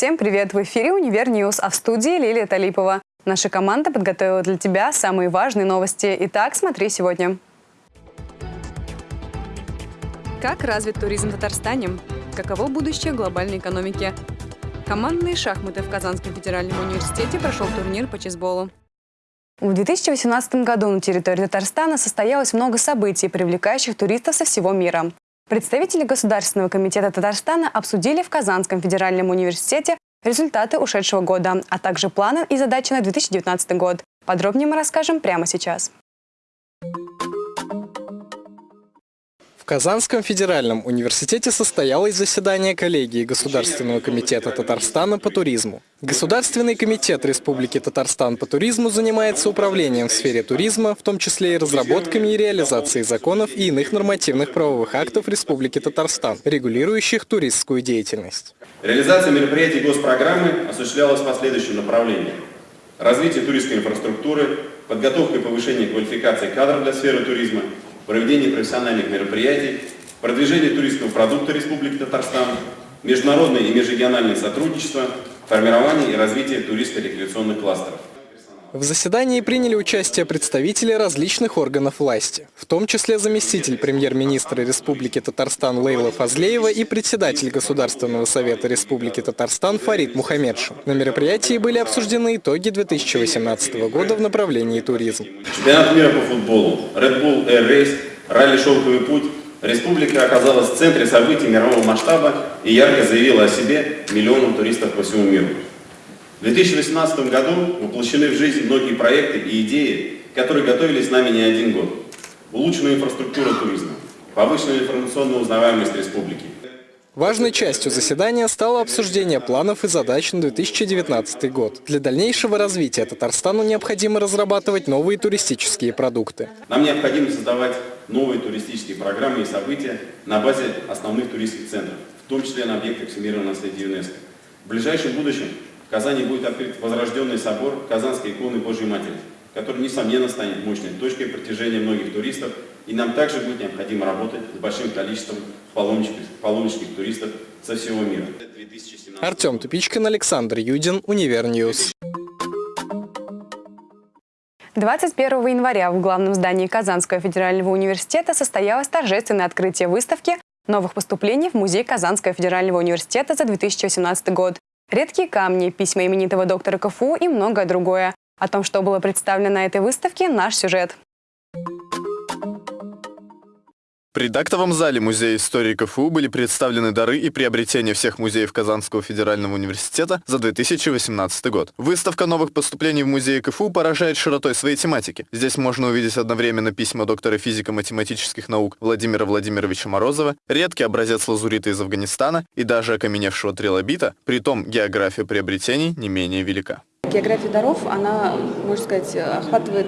Всем привет! В эфире «Универ News», а в студии Лилия Талипова. Наша команда подготовила для тебя самые важные новости. Итак, смотри сегодня. Как развит туризм в Татарстане? Каково будущее глобальной экономики? Командные шахматы в Казанском федеральном университете прошел турнир по чесболу. В 2018 году на территории Татарстана состоялось много событий, привлекающих туристов со всего мира. Представители Государственного комитета Татарстана обсудили в Казанском федеральном университете результаты ушедшего года, а также планы и задачи на 2019 год. Подробнее мы расскажем прямо сейчас. Казанском федеральном университете состоялось заседание коллегии Государственного комитета Татарстана по туризму. Государственный комитет Республики Татарстан по туризму занимается управлением в сфере туризма, в том числе и разработками и реализацией законов и иных нормативных правовых актов Республики Татарстан, регулирующих туристскую деятельность. Реализация мероприятий госпрограммы осуществлялась по следующим направлениям. Развитие туристской инфраструктуры, подготовка и повышение квалификации кадров для сферы туризма – проведение профессиональных мероприятий, продвижение туристского продукта Республики Татарстан, международное и межрегиональное сотрудничество, формирование и развитие туристо-рекреационных кластеров. В заседании приняли участие представители различных органов власти, в том числе заместитель премьер-министра Республики Татарстан Лейла Фазлеева и председатель Государственного совета Республики Татарстан Фарид Мухаммедшин. На мероприятии были обсуждены итоги 2018 года в направлении туризм. Чемпионат мира по футболу, Red Bull Air Race, ралли «Шелковый путь» Республика оказалась в центре событий мирового масштаба и ярко заявила о себе миллионам туристов по всему миру. В 2018 году воплощены в жизнь многие проекты и идеи, которые готовились с нами не один год. Улучшенная инфраструктура туризма, повышенная информационная узнаваемость республики. Важной частью заседания стало обсуждение планов и задач на 2019 год. Для дальнейшего развития Татарстану необходимо разрабатывать новые туристические продукты. Нам необходимо создавать новые туристические программы и события на базе основных туристских центров, в том числе на объектах всемирного наследия ЮНЕСКО. В ближайшем будущем в Казани будет открыт возрожденный собор Казанской иконы Божьей Матери, который, несомненно, станет мощной точкой притяжения многих туристов, и нам также будет необходимо работать с большим количеством паломнических, паломнических туристов со всего мира. Артем Тупичкин, Александр Юдин, Универ News. 21 января в главном здании Казанского федерального университета состоялось торжественное открытие выставки новых поступлений в Музей Казанского федерального университета за 2018 год. Редкие камни, письма именитого доктора КФУ и многое другое. О том, что было представлено на этой выставке, наш сюжет. При актовом зале Музея истории КФУ были представлены дары и приобретения всех музеев Казанского федерального университета за 2018 год. Выставка новых поступлений в музей КФУ поражает широтой своей тематики. Здесь можно увидеть одновременно письма доктора физико-математических наук Владимира Владимировича Морозова, редкий образец лазурита из Афганистана и даже окаменевшего трилобита, притом география приобретений не менее велика. География даров, она, можно сказать, охватывает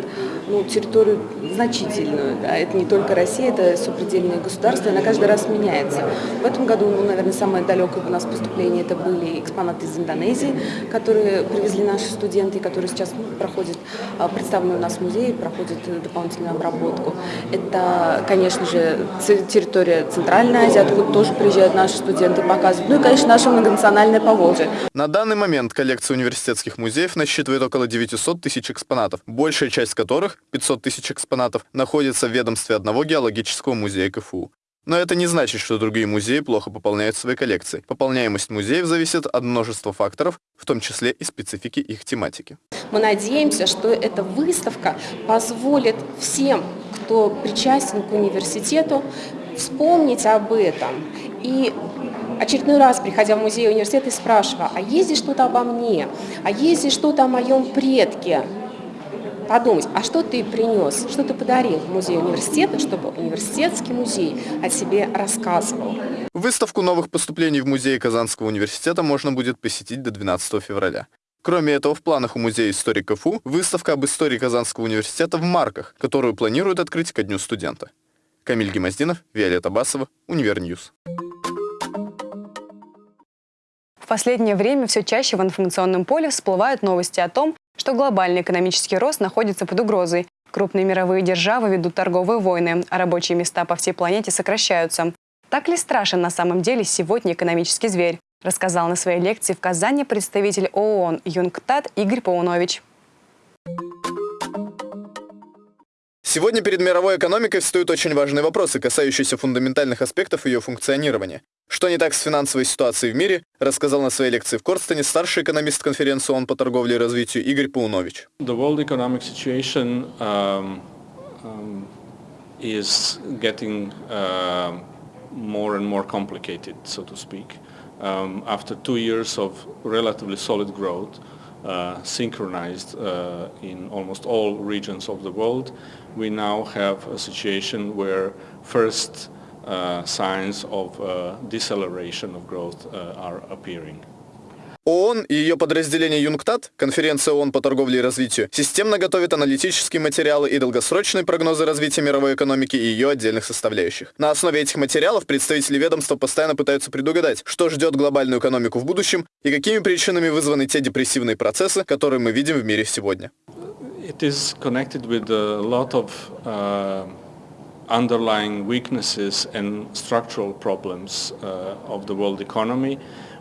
ну, территорию значительную. Да. Это не только Россия, это сопредельные государства, она каждый раз меняется. В этом году, ну, наверное, самое далекое у нас поступление это были экспонаты из Индонезии, которые привезли наши студенты, которые сейчас ну, проходят, а, представлены у нас в музее, проходят дополнительную обработку. Это, конечно же, территория Центральной Азии, откуда тоже приезжают наши студенты показывают. Ну и, конечно, наше многонациональное Поволжье. На данный момент коллекция университетских музеев насчитывает около 900 тысяч экспонатов, большая часть которых, 500 тысяч экспонатов, находится в ведомстве одного геологического музея КФУ. Но это не значит, что другие музеи плохо пополняют свои коллекции. Пополняемость музеев зависит от множества факторов, в том числе и специфики их тематики. Мы надеемся, что эта выставка позволит всем, кто причастен к университету, вспомнить об этом и очередной раз, приходя в музей университета, и спрашивая, а есть здесь что-то обо мне, а есть здесь что-то о моем предке, подумать, а что ты принес, что ты подарил в музей университета, чтобы университетский музей о себе рассказывал. Выставку новых поступлений в музей Казанского университета можно будет посетить до 12 февраля. Кроме этого, в планах у Музея истории КФУ выставка об истории Казанского университета в марках, которую планируют открыть ко Дню студента. Камиль Гимаздинов, Виолетта Басова, Универ News последнее время все чаще в информационном поле всплывают новости о том, что глобальный экономический рост находится под угрозой. Крупные мировые державы ведут торговые войны, а рабочие места по всей планете сокращаются. Так ли страшен на самом деле сегодня экономический зверь? рассказал на своей лекции в Казани представитель ООН ЮНКТАД Игорь Паунович. Сегодня перед мировой экономикой встают очень важные вопросы, касающиеся фундаментальных аспектов ее функционирования. Что не так с финансовой ситуацией в мире, рассказал на своей лекции в Корстене старший экономист конференции ООН по торговле и развитию Игорь Паунович. The world economic situation um, um, is getting uh, more and more complicated, so to speak. Um, after two years of relatively solid growth, uh, synchronized uh, in almost all regions of the world, we now have a situation where first uh, signs of uh, deceleration of growth uh, are appearing. ООН и ее подразделение ЮНКТАД, конференция ООН по торговле и развитию, системно готовит аналитические материалы и долгосрочные прогнозы развития мировой экономики и ее отдельных составляющих. На основе этих материалов представители ведомства постоянно пытаются предугадать, что ждет глобальную экономику в будущем и какими причинами вызваны те депрессивные процессы, которые мы видим в мире сегодня. It is connected with a lot of uh, underlying weaknesses and structural problems uh, of the world economy.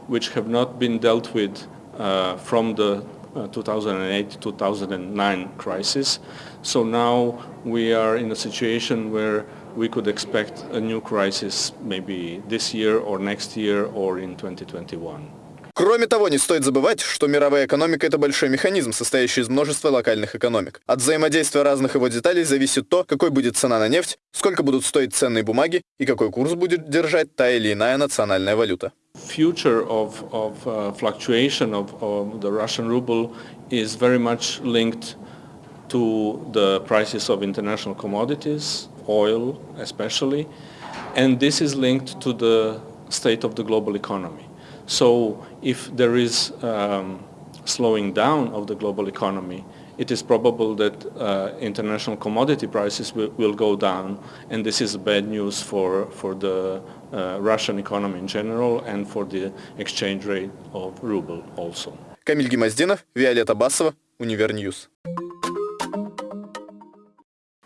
which have not been dealt with uh, from the 2008-2009 uh, crisis. So now we are in a situation where we could expect a new crisis maybe this year or next year or in 2021. Кроме того, не стоит забывать, что мировая экономика – это большой механизм, состоящий из множества локальных экономик. От взаимодействия разных его деталей зависит то, какой будет цена на нефть, сколько будут стоить ценные бумаги и какой курс будет держать та или иная национальная валюта. future of, of uh, fluctuation of, of, the Russian ruble is very much linked to the prices of international commodities, oil especially, and this is linked to the state of the global economy. So if there is um, slowing down of the global economy, it is probable that uh, international commodity prices will, will, go down, and this is bad news for, for the uh, Russian economy in general and for the exchange rate of ruble also. Камиль Гимаздинов, Виолетта Басова, Универньюз.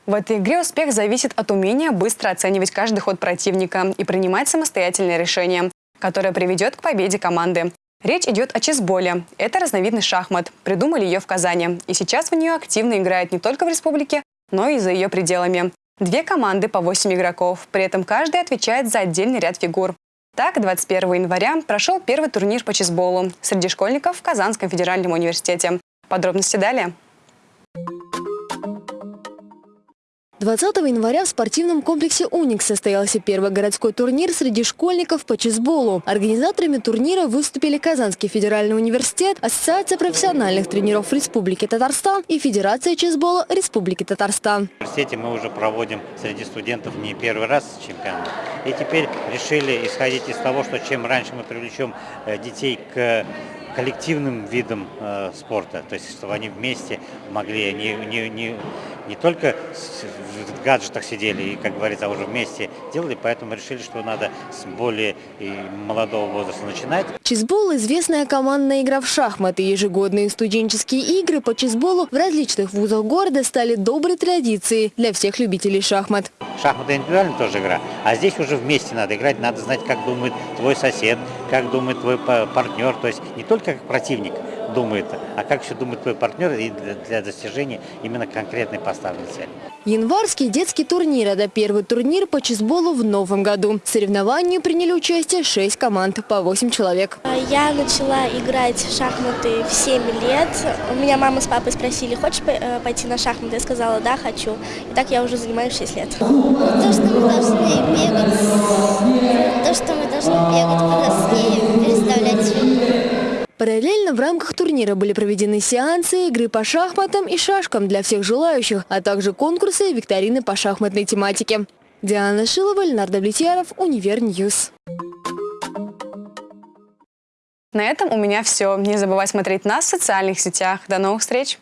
В этой игре успех зависит от умения быстро оценивать каждый ход противника и принимать самостоятельные решения, Которое приведет к победе команды. Речь идет о чесболе. Это разновидность шахмат. Придумали ее в Казани. И сейчас в нее активно играют не только в республике, но и за ее пределами. Две команды по 8 игроков. При этом каждый отвечает за отдельный ряд фигур. Так, 21 января прошел первый турнир по чесболу среди школьников в Казанском федеральном университете. Подробности далее. 20 января в спортивном комплексе «Уникс» состоялся первый городской турнир среди школьников по чесболу. Организаторами турнира выступили Казанский федеральный университет, Ассоциация профессиональных тренеров Республики Татарстан и Федерация чесбола Республики Татарстан. В университете мы уже проводим среди студентов не первый раз чемпионат. И теперь решили исходить из того, что чем раньше мы привлечем э, детей к коллективным видом э, спорта, то есть чтобы они вместе могли не, не, не, не только в гаджетах сидели и, как говорится, уже вместе делали, поэтому решили, что надо с более молодого возраста начинать. Чизбол – известная командная игра в шахматы. Ежегодные студенческие игры по чизболу в различных вузах города стали доброй традицией для всех любителей шахмат. Шахматы индивидуально тоже игра, а здесь уже вместе надо играть, надо знать, как думает твой сосед, как думает твой партнер, то есть не только как противник думает, а как еще думает твой партнер для достижения именно конкретной поставленной цели. Январский детский турнир – это первый турнир по чесболу в новом году. В соревновании приняли участие 6 команд по 8 человек. Я начала играть в шахматы в 7 лет. У меня мама с папой спросили, хочешь э, пойти на шахматы? Я сказала, да, хочу. И так я уже занимаюсь 6 лет. То, что мы должны бегать, то, что мы должны бегать по переставлять Параллельно в рамках турнира были проведены сеансы, игры по шахматам и шашкам для всех желающих, а также конкурсы и викторины по шахматной тематике. Диана Шилова, Леонард Влетьяров, Универ News. На этом у меня все. Не забывай смотреть нас в социальных сетях. До новых встреч!